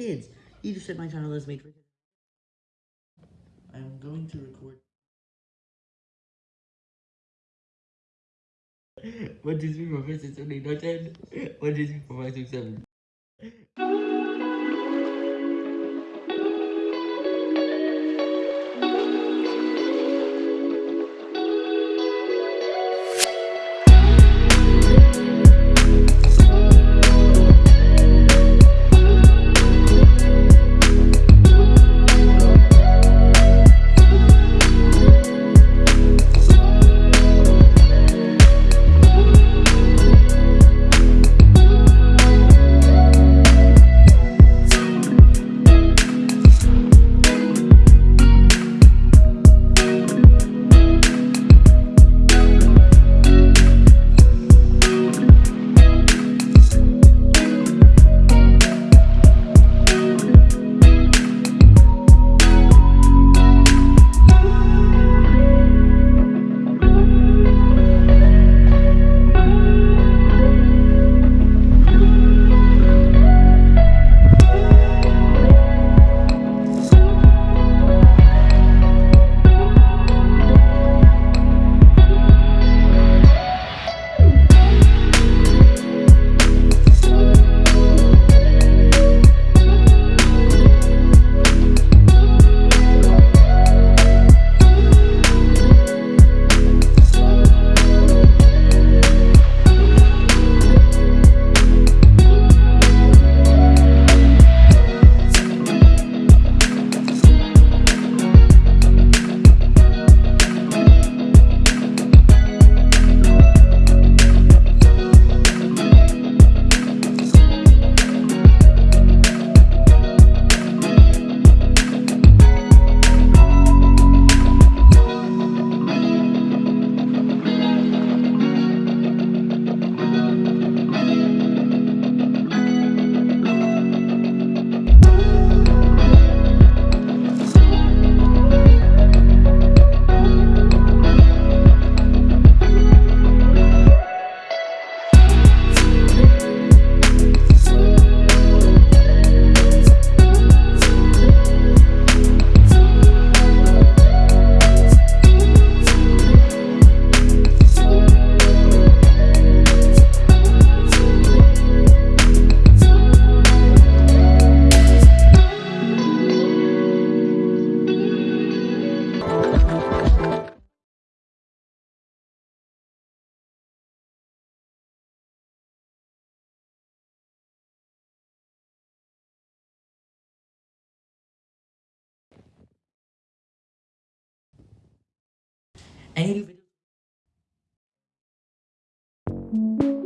kids. You just said my channel is made for kids. I'm going to record. One, two, three, four, five, six, seven, eight, nine, ten. One, two, three, four, five, six, seven. and he'll